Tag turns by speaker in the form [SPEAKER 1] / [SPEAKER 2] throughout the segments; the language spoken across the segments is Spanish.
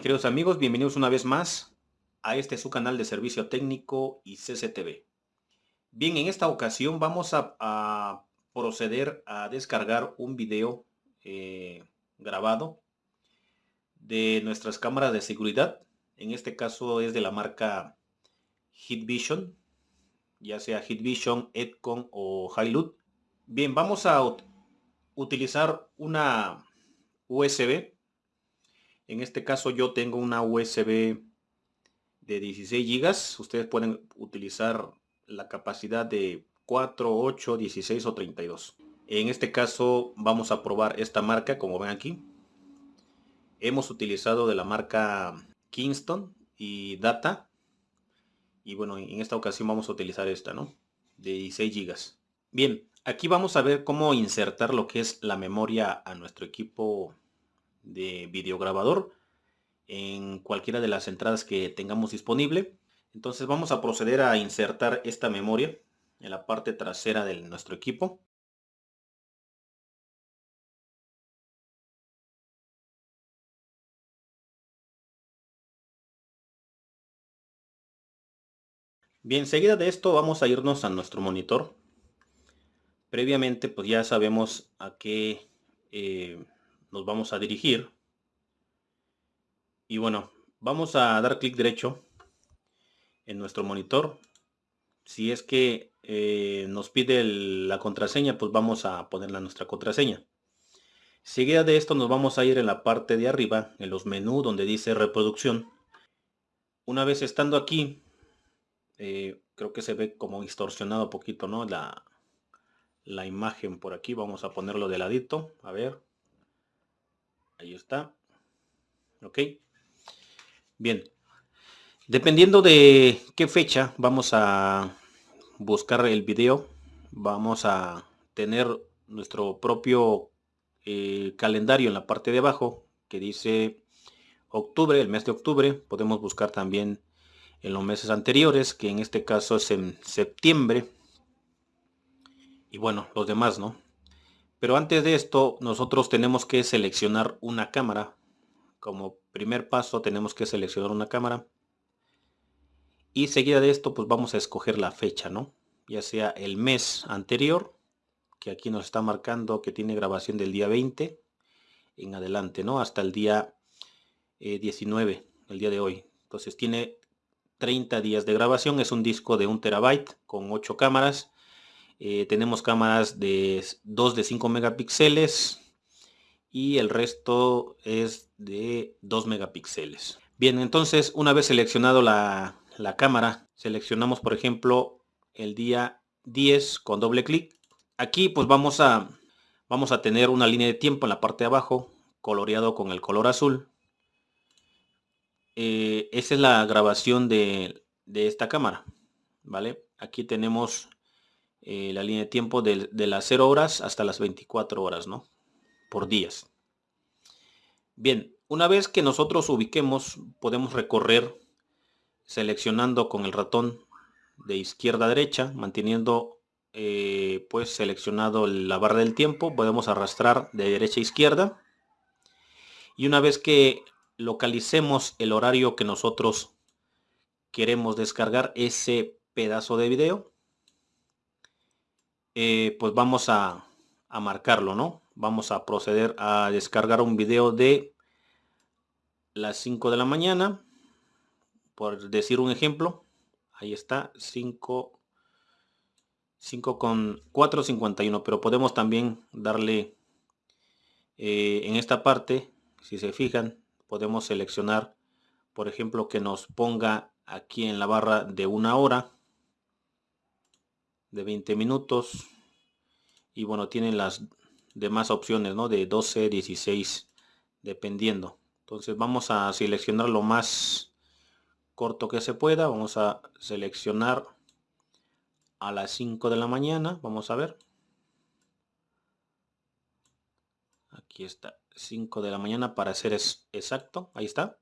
[SPEAKER 1] queridos amigos? Bienvenidos una vez más a este su canal de servicio técnico y CCTV. Bien, en esta ocasión vamos a, proceder a descargar un video eh, grabado de nuestras cámaras de seguridad. En este caso es de la marca Hitvision, ya sea Hitvision, Edcon o Hilux. Bien, vamos a utilizar una USB en este caso yo tengo una USB de 16 gigas. Ustedes pueden utilizar la capacidad de 4, 8, 16 o 32. En este caso vamos a probar esta marca como ven aquí. Hemos utilizado de la marca Kingston y Data. Y bueno, en esta ocasión vamos a utilizar esta, ¿no? De 16 gigas. Bien, aquí vamos a ver cómo insertar lo que es la memoria a nuestro equipo de videograbador en cualquiera de las entradas que tengamos disponible. Entonces vamos a proceder a insertar esta memoria en la parte trasera de nuestro equipo. Bien, seguida de esto vamos a irnos a nuestro monitor. Previamente pues ya sabemos a qué eh, nos vamos a dirigir. Y bueno, vamos a dar clic derecho en nuestro monitor. Si es que eh, nos pide la contraseña, pues vamos a ponerla nuestra contraseña. Seguida de esto nos vamos a ir en la parte de arriba, en los menús donde dice reproducción. Una vez estando aquí, eh, creo que se ve como distorsionado un poquito, ¿no? La, la imagen por aquí, vamos a ponerlo de ladito, a ver. Ahí está. Ok. Bien. Dependiendo de qué fecha vamos a buscar el video, vamos a tener nuestro propio eh, calendario en la parte de abajo que dice octubre, el mes de octubre. Podemos buscar también en los meses anteriores, que en este caso es en septiembre. Y bueno, los demás, ¿no? Pero antes de esto, nosotros tenemos que seleccionar una cámara. Como primer paso tenemos que seleccionar una cámara. Y seguida de esto, pues vamos a escoger la fecha, ¿no? Ya sea el mes anterior, que aquí nos está marcando que tiene grabación del día 20 en adelante, ¿no? Hasta el día 19, eh, el día de hoy. Entonces tiene 30 días de grabación, es un disco de un terabyte con 8 cámaras eh, tenemos cámaras de 2 de 5 megapíxeles y el resto es de 2 megapíxeles. Bien, entonces una vez seleccionado la, cámara, seleccionamos por ejemplo el día 10 con doble clic. Aquí pues vamos a, vamos a tener una línea de tiempo en la parte de abajo, coloreado con el color azul. Eh, esa es la grabación de, de esta cámara. ¿Vale? Aquí tenemos eh, la línea de tiempo de, las 0 horas hasta las 24 horas, ¿no? Por días. Bien, una vez que nosotros ubiquemos, podemos recorrer seleccionando con el ratón de izquierda a derecha, manteniendo eh, pues seleccionado la barra del tiempo, podemos arrastrar de derecha a izquierda. Y una vez que localicemos el horario que nosotros queremos descargar ese pedazo de video, eh, pues vamos a, marcarlo, ¿no? Vamos a proceder a descargar un video de las 5 de la mañana, por decir un ejemplo. Ahí está, 5, 5 con 4.51, pero podemos también darle eh, en esta parte, si se fijan, podemos seleccionar, por ejemplo, que nos ponga aquí en la barra de una hora de 20 minutos. Y bueno tienen las demás opciones ¿no? de 12 16 dependiendo. Entonces vamos a seleccionar lo más corto que se pueda. Vamos a seleccionar a las 5 de la mañana. Vamos a ver. Aquí está. 5 de la mañana para ser exacto. Ahí está.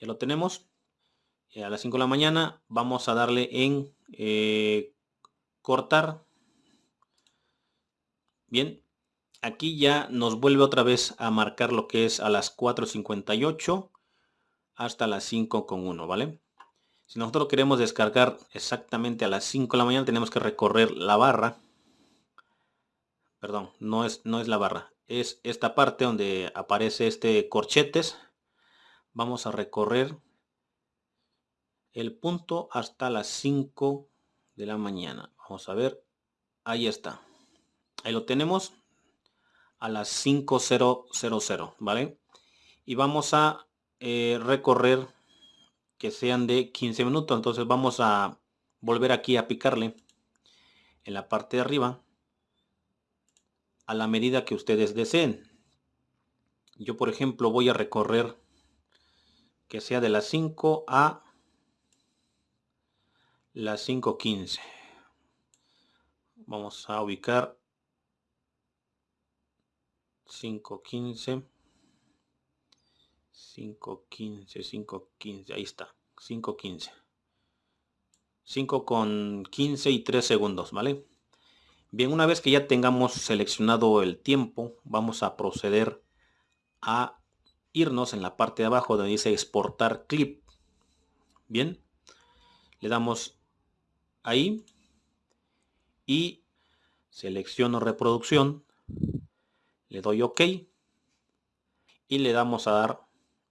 [SPEAKER 1] Ya lo tenemos. A las 5 de la mañana vamos a darle en eh, cortar. Bien, aquí ya nos vuelve otra vez a marcar lo que es a las 4.58 hasta las 5 con 1, ¿vale? Si nosotros queremos descargar exactamente a las 5 de la mañana, tenemos que recorrer la barra. Perdón, no es, no es la barra. Es esta parte donde aparece este corchetes. Vamos a recorrer el punto hasta las 5 de la mañana. Vamos a ver. Ahí está. Ahí lo tenemos a las 5000, ¿vale? Y vamos a eh, recorrer que sean de 15 minutos. Entonces vamos a volver aquí a picarle en la parte de arriba a la medida que ustedes deseen. Yo, por ejemplo, voy a recorrer que sea de las 5 a las 5.15. Vamos a ubicar 5.15. 5.15, 5.15, ahí está, 5.15. 5 con 15 y 3 segundos, ¿vale? Bien, una vez que ya tengamos seleccionado el tiempo, vamos a proceder a irnos en la parte de abajo donde dice exportar clip. Bien, le damos ahí y selecciono reproducción, le doy OK y le damos a dar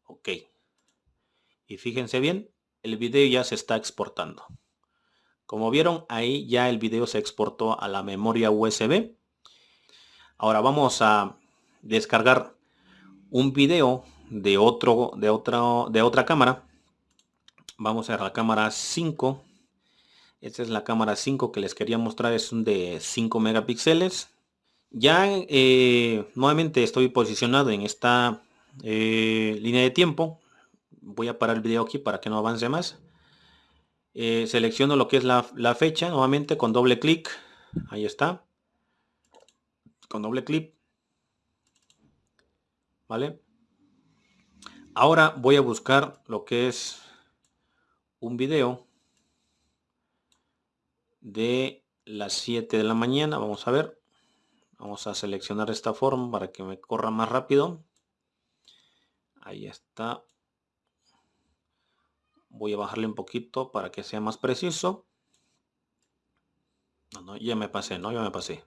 [SPEAKER 1] OK. Y fíjense bien, el video ya se está exportando. Como vieron, ahí ya el video se exportó a la memoria USB. Ahora vamos a descargar un video de otro de otra de otra cámara. Vamos a la cámara 5. Esta es la cámara 5 que les quería mostrar. Es un de 5 megapíxeles. Ya eh, nuevamente estoy posicionado en esta eh, línea de tiempo. Voy a parar el video aquí para que no avance más. Eh, selecciono lo que es la, la, fecha nuevamente con doble clic. Ahí está. Con doble clic. ¿Vale? Ahora voy a buscar lo que es un video de las 7 de la mañana. Vamos a ver. Vamos a seleccionar esta forma para que me corra más rápido. Ahí está. Voy a bajarle un poquito para que sea más preciso. No, no, ya me pasé, ¿no? Ya me pasé.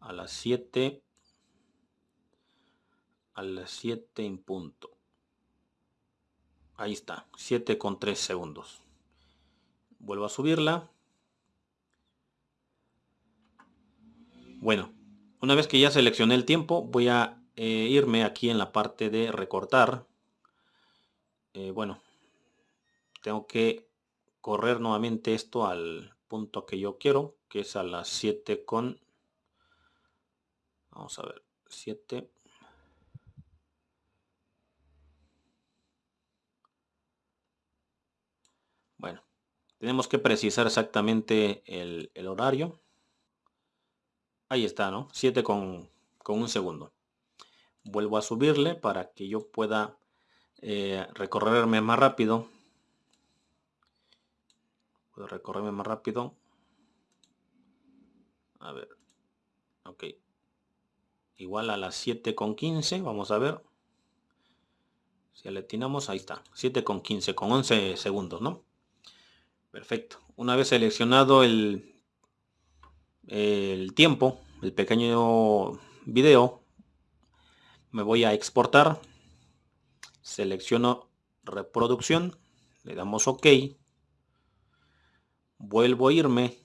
[SPEAKER 1] A las 7. A las 7 en punto. Ahí está. 7 con 3 segundos. Vuelvo a subirla. Bueno, una vez que ya seleccioné el tiempo, voy a eh, irme aquí en la parte de recortar. Eh, bueno, tengo que correr nuevamente esto al punto que yo quiero, que es a las 7 con... Vamos a ver, 7... Bueno, tenemos que precisar exactamente el, horario. Ahí está, ¿no? 7 con, con un segundo. Vuelvo a subirle para que yo pueda eh, recorrerme más rápido. Puedo recorrerme más rápido. A ver. Ok. Igual a las 7 con 15 vamos a ver. Si le atinamos ahí está. 7 con 15 con 11 segundos no perfecto. Una vez seleccionado el el tiempo el pequeño video me voy a exportar selecciono reproducción le damos ok vuelvo a irme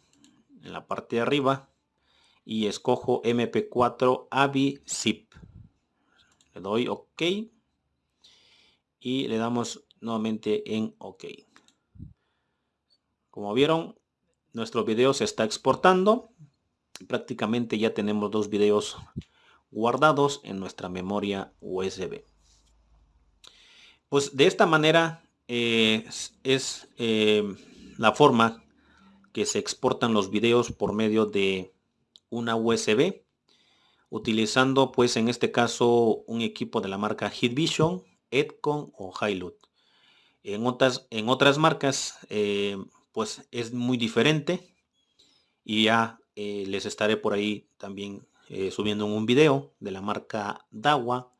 [SPEAKER 1] en la parte de arriba y escojo mp4 avi zip. Le doy ok y le damos nuevamente en ok. Como vieron nuestro video se está exportando prácticamente ya tenemos dos videos guardados en nuestra memoria USB. Pues de esta manera eh, es, eh, la forma que se exportan los videos por medio de una USB utilizando pues en este caso un equipo de la marca Hitvision, Edcon o Hilux. En otras, en otras marcas eh, pues es muy diferente y ya les estaré por ahí también eh, subiendo un video de la marca Dawa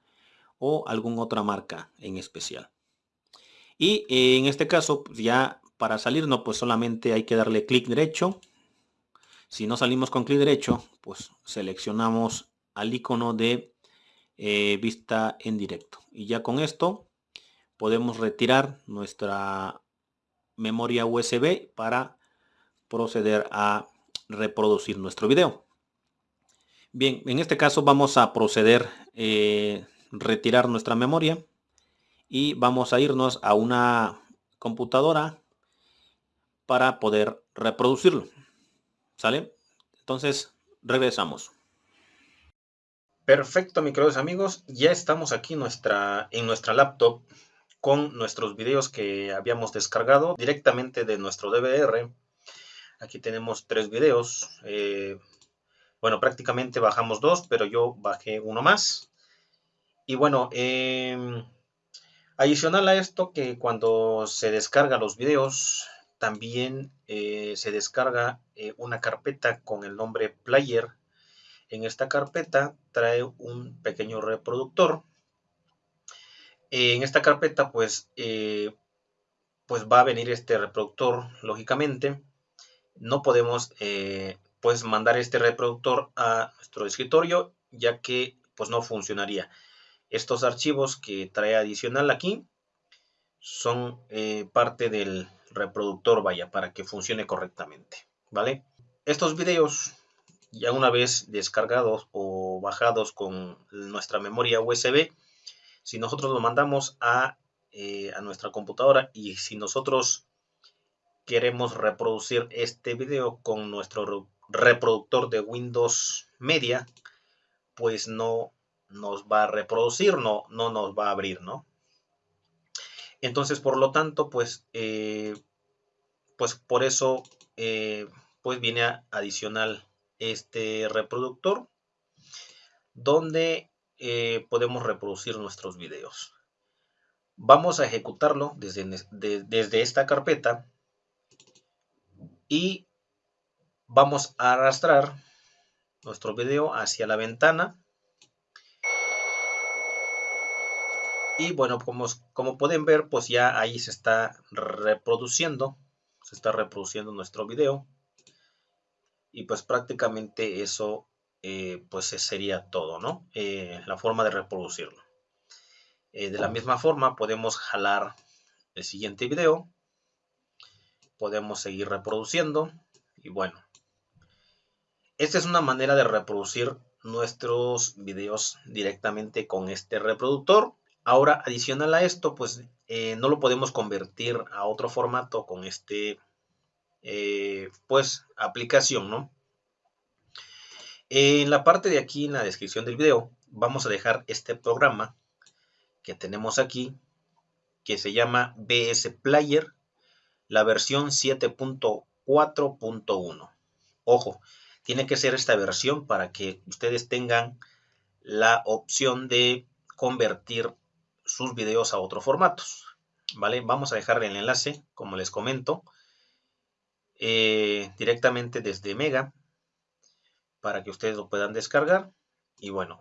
[SPEAKER 1] o alguna otra marca en especial. Y eh, en este caso, pues, ya para salir, no, pues solamente hay que darle clic derecho. Si no salimos con clic derecho, pues seleccionamos al icono de eh, vista en directo. Y ya con esto podemos retirar nuestra memoria USB para proceder a reproducir nuestro video. Bien, en este caso vamos a proceder eh, retirar nuestra memoria y vamos a irnos a una computadora para poder reproducirlo. ¿Sale? Entonces, regresamos. Perfecto, mis queridos amigos. Ya estamos aquí nuestra, en nuestra laptop con nuestros videos que habíamos descargado directamente de nuestro DVR. Aquí tenemos tres videos. Eh, bueno, prácticamente bajamos dos, pero yo bajé uno más. Y bueno, em, adicional a esto que cuando se descarga los videos, también eh, se descarga eh, una carpeta con el nombre player. En esta carpeta trae un pequeño reproductor. en esta carpeta pues, pues va a venir este reproductor lógicamente. No podemos pues mandar este reproductor a nuestro escritorio ya que pues no funcionaría. Estos archivos que trae adicional aquí son eh, parte del reproductor, vaya, para que funcione correctamente, ¿vale? Estos videos, ya una vez descargados o bajados con nuestra memoria USB, si nosotros lo mandamos a, eh, a nuestra computadora y si nosotros queremos reproducir este video con nuestro reproductor de Windows Media, pues no nos va a reproducir, no, no nos va a abrir, ¿no? Entonces, por lo tanto, pues, eh, pues por eso, eh, pues viene adicional este reproductor, donde eh, podemos reproducir nuestros videos. Vamos a ejecutarlo desde, desde esta carpeta y vamos a arrastrar nuestro video hacia la ventana. Y bueno como, como pueden ver pues ya ahí se está reproduciendo se está reproduciendo nuestro video. Y pues prácticamente eso eh, pues sería todo no eh, la forma de reproducirlo. Eh, de la misma forma podemos jalar el siguiente video podemos seguir reproduciendo y bueno esta es una manera de reproducir nuestros videos directamente con este reproductor. Ahora, adicional a esto, pues eh, no lo podemos convertir a otro formato con este, eh, pues, aplicación, ¿no? En la parte de aquí, en la descripción del video, vamos a dejar este programa que tenemos aquí, que se llama BS Player, la versión 7.4.1. Ojo, tiene que ser esta versión para que ustedes tengan la opción de convertir sus videos a otros formatos. ¿Vale? Vamos a dejar el enlace, como les comento, eh, directamente desde Mega para que ustedes lo puedan descargar. Y bueno,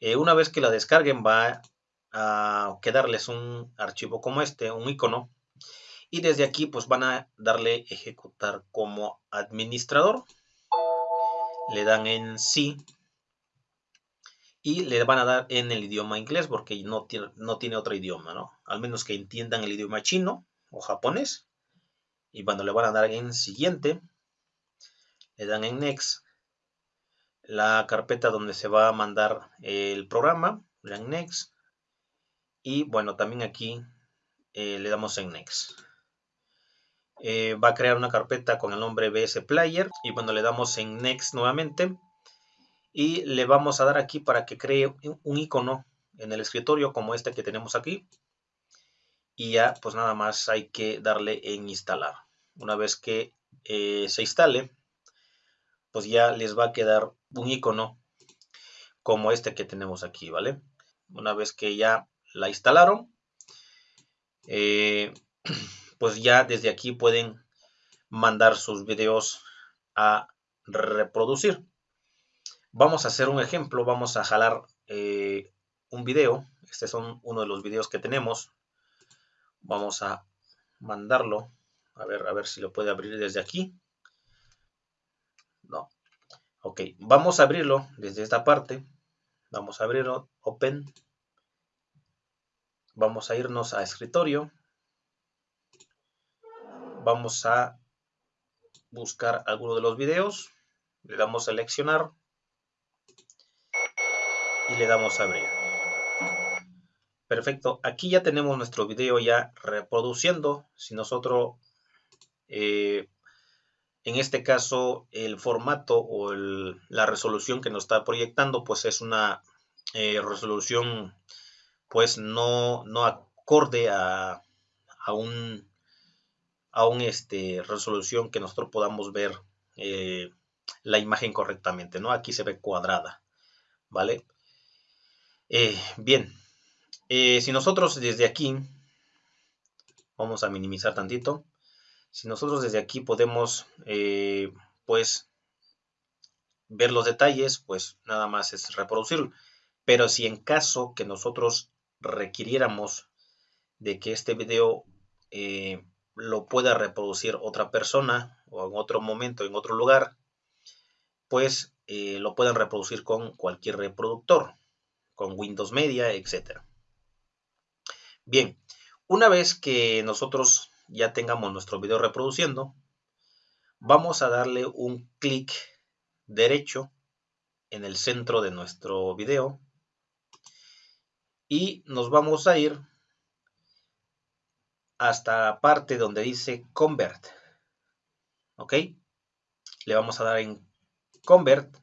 [SPEAKER 1] eh, una vez que la descarguen va a quedarles un archivo como este, un icono. Y desde aquí pues van a darle ejecutar como administrador le dan en sí y le van a dar en el idioma inglés porque no tiene, no tiene otro idioma, ¿no? Al menos que entiendan el idioma chino o japonés. Y cuando le van a dar en siguiente, le dan en next, la carpeta donde se va a mandar el programa, le dan next. Y bueno, también aquí eh, le damos en next. Eh, va a crear una carpeta con el nombre BS Player y cuando le damos en Next nuevamente y le vamos a dar aquí para que cree un icono en el escritorio como este que tenemos aquí y ya pues nada más hay que darle en instalar. Una vez que eh, se instale pues ya les va a quedar un icono como este que tenemos aquí vale una vez que ya la instalaron eh, pues ya desde aquí pueden mandar sus videos a reproducir. Vamos a hacer un ejemplo, vamos a jalar eh, un video. Este es uno de los videos que tenemos. Vamos a mandarlo. A ver, a ver si lo puede abrir desde aquí. No. Ok, vamos a abrirlo desde esta parte. Vamos a abrirlo, Open. Vamos a irnos a escritorio. Vamos a buscar alguno de los videos. Le damos a seleccionar. Y le damos a abrir. Perfecto. Aquí ya tenemos nuestro video ya reproduciendo. Si nosotros, eh, en este caso, el formato o la resolución que nos está proyectando, pues es una eh, resolución pues no, no acorde a, a un a un este resolución que nosotros podamos ver eh, la imagen correctamente no aquí se ve cuadrada vale eh, bien eh, si nosotros desde aquí vamos a minimizar tantito si nosotros desde aquí podemos pues ver los detalles pues nada más es reproducirlo. Pero si en caso que nosotros requiriéramos de que este video eh, lo pueda reproducir otra persona o en otro momento, en otro lugar, pues eh, lo pueden reproducir con cualquier reproductor, con Windows Media, etc. Bien, una vez que nosotros ya tengamos nuestro video reproduciendo, vamos a darle un clic derecho en el centro de nuestro video y nos vamos a ir hasta la parte donde dice convert. Ok le vamos a dar en convert.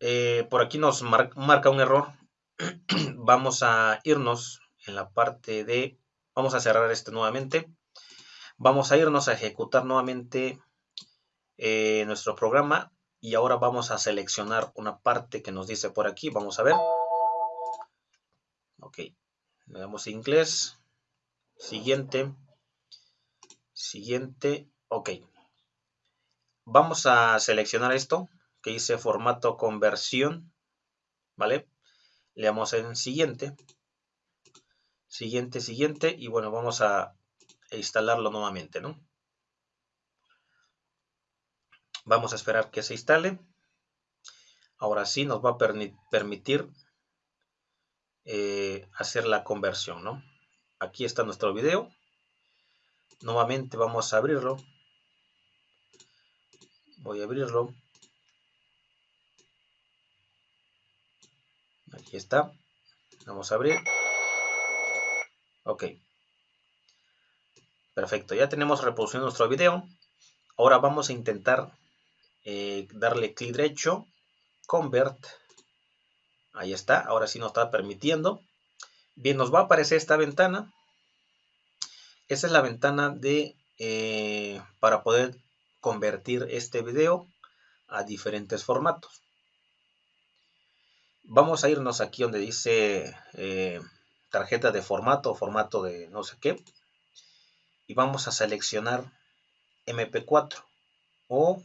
[SPEAKER 1] Eh, por aquí nos marca un error. Vamos a irnos en la parte de vamos a cerrar este nuevamente. Vamos a irnos a ejecutar nuevamente eh, nuestro programa y ahora vamos a seleccionar una parte que nos dice por aquí. Vamos a ver. Ok, le damos inglés. Siguiente. Siguiente. Ok. Vamos a seleccionar esto que dice formato conversión. ¿Vale? Le damos en siguiente. Siguiente, siguiente. Y bueno, vamos a instalarlo nuevamente, ¿no? Vamos a esperar que se instale. Ahora sí nos va a permitir eh, hacer la conversión, ¿no? Aquí está nuestro video. Nuevamente vamos a abrirlo. Voy a abrirlo. Aquí está. Vamos a abrir. Ok. Perfecto. Ya tenemos reproducido nuestro video. Ahora vamos a intentar eh, darle clic derecho. Convert Ahí está, ahora sí nos está permitiendo. Bien, nos va a aparecer esta ventana. Esa es la ventana de eh, para poder convertir este video a diferentes formatos. Vamos a irnos aquí donde dice eh, tarjeta de formato, formato de no sé qué. Y vamos a seleccionar MP4 o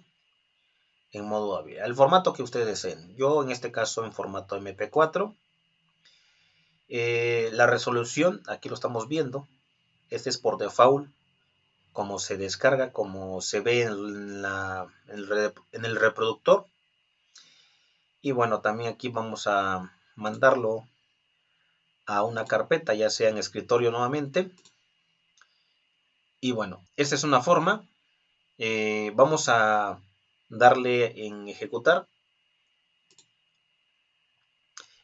[SPEAKER 1] en modo AVI. El formato que ustedes deseen. Yo en este caso en formato MP4. Eh, la resolución, aquí lo estamos viendo. Este es por default. Como se descarga, como se ve en, el reproductor. Y bueno, también aquí vamos a mandarlo a una carpeta, ya sea en escritorio nuevamente. Y bueno, esta es una forma. Eh, vamos a darle en ejecutar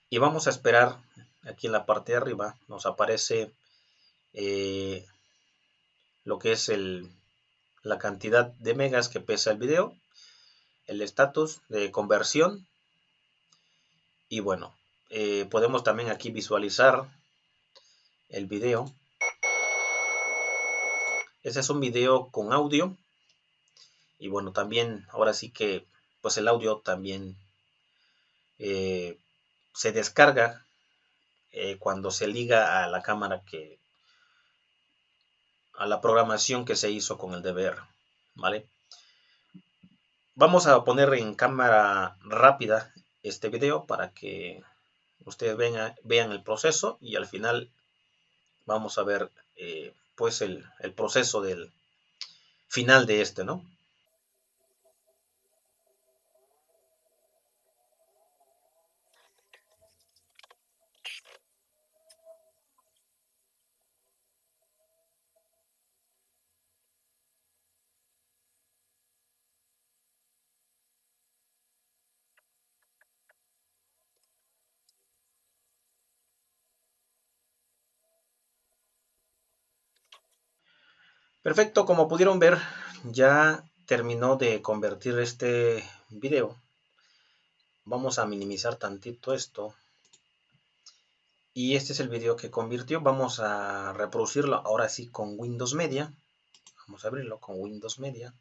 [SPEAKER 1] y vamos a esperar aquí en la parte de arriba nos aparece eh, lo que es el, la cantidad de megas que pesa el video el estatus de conversión y bueno eh, podemos también aquí visualizar el video. Ese es un video con audio y bueno, también ahora sí que pues el audio también eh, se descarga eh, cuando se liga a la cámara que a la programación que se hizo con el DVR, ¿vale? Vamos a poner en cámara rápida este video para que ustedes vean, el proceso y al final vamos a ver eh, pues el, el proceso del final de este, ¿no? Perfecto, como pudieron ver, ya terminó de convertir este video. Vamos a minimizar tantito esto. Y este es el video que convirtió. Vamos a reproducirlo ahora sí con Windows Media. Vamos a abrirlo con Windows Media.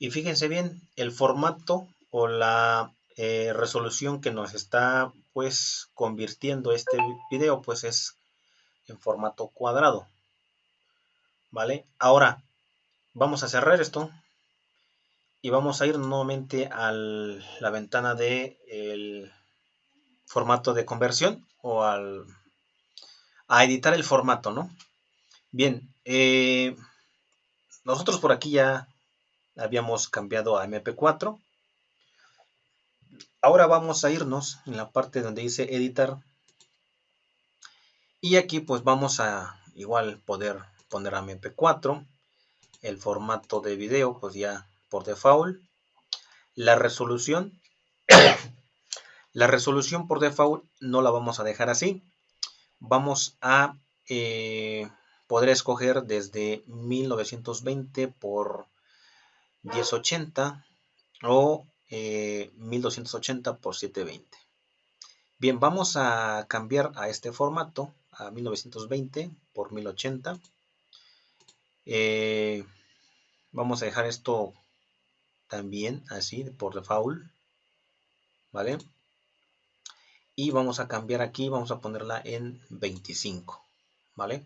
[SPEAKER 1] Y fíjense bien, el formato o la eh, resolución que nos está pues convirtiendo este video pues es en formato cuadrado vale ahora vamos a cerrar esto y vamos a ir nuevamente a la ventana de el formato de conversión o al a editar el formato no bien eh, nosotros por aquí ya habíamos cambiado a mp4 Ahora vamos a irnos en la parte donde dice editar. Y aquí pues vamos a igual poder poner a MP4. El formato de video pues ya por default. La resolución. la resolución por default no la vamos a dejar así. Vamos a eh, poder escoger desde 1920 por 1080 o 1280 eh, por 720. Bien, vamos a cambiar a este formato, a 1920 por 1080. Eh, vamos a dejar esto también así por default. ¿Vale? Y vamos a cambiar aquí, vamos a ponerla en 25. ¿Vale?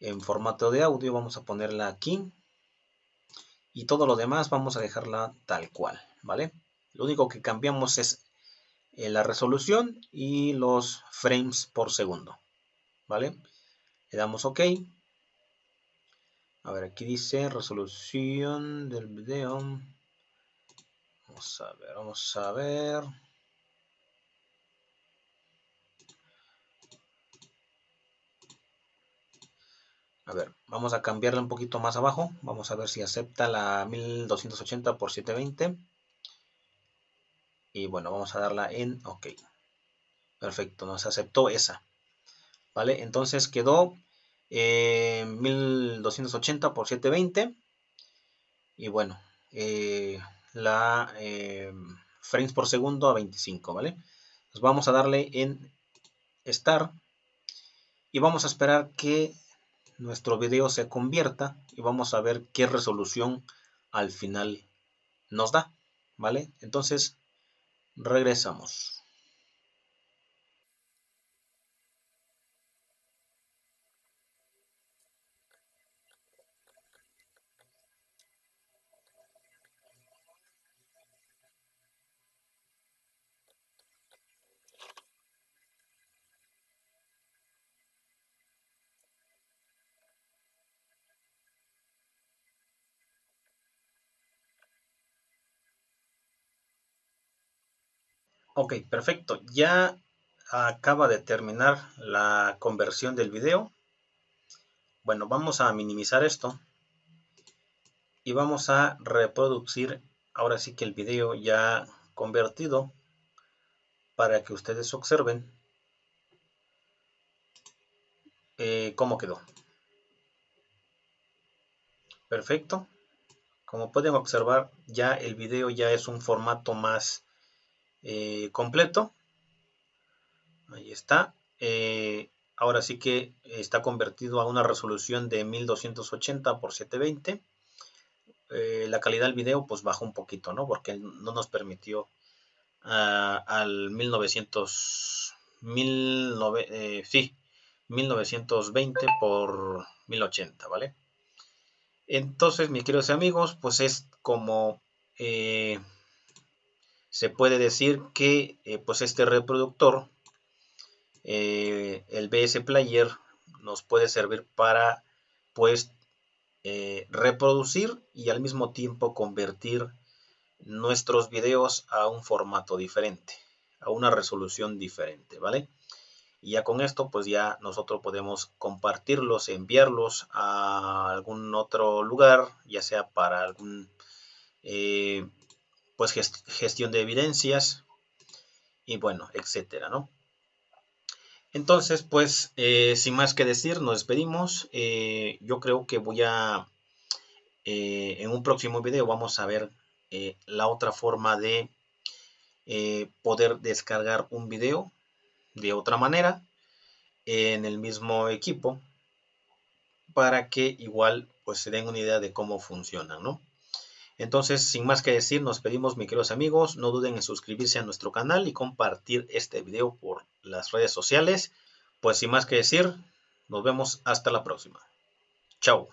[SPEAKER 1] En formato de audio vamos a ponerla aquí. Y todo lo demás vamos a dejarla tal cual. ¿Vale? Lo único que cambiamos es eh, la resolución y los frames por segundo, ¿vale? Le damos OK. A ver, aquí dice resolución del video. Vamos a ver, vamos a ver. A ver, vamos a cambiarla un poquito más abajo. Vamos a ver si acepta la 1280 x 720 y bueno vamos a darla en ok. Perfecto nos aceptó esa. Vale entonces quedó 1280 por 720 y bueno eh, la eh, frames por segundo a 25 vale nos vamos a darle en start y vamos a esperar que nuestro video se convierta y vamos a ver qué resolución al final nos da vale entonces Regresamos. Ok, perfecto. Ya acaba de terminar la conversión del video. Bueno, vamos a minimizar esto. Y vamos a reproducir ahora sí que el video ya convertido para que ustedes observen eh, cómo quedó. Perfecto. Como pueden observar, ya el video ya es un formato más eh, completo. Ahí está. Eh, ahora sí que está convertido a una resolución de 1280 por 720. Eh, la calidad del video pues bajó un poquito, ¿no? Porque no nos permitió ah, al 1900, sí, 1920 por 1080, ¿vale? Entonces, mis queridos amigos, pues es como se puede decir que eh, pues este reproductor, eh, el BS Player, nos puede servir para pues eh, reproducir y al mismo tiempo convertir nuestros videos a un formato diferente, a una resolución diferente, ¿vale? Y ya con esto, pues ya nosotros podemos compartirlos, enviarlos a algún otro lugar, ya sea para algún, pues gestión de evidencias y bueno, etcétera, ¿no? Entonces, pues, eh, sin más que decir, nos despedimos. Eh, yo creo que voy a, en un próximo video vamos a ver la otra forma de poder descargar un video de otra manera en el mismo equipo para que igual pues se den una idea de cómo funcionan, ¿no? Entonces, sin más que decir, nos pedimos, mis queridos amigos, no duden en suscribirse a nuestro canal y compartir este video por las redes sociales. Pues sin más que decir, nos vemos hasta la próxima. Chao.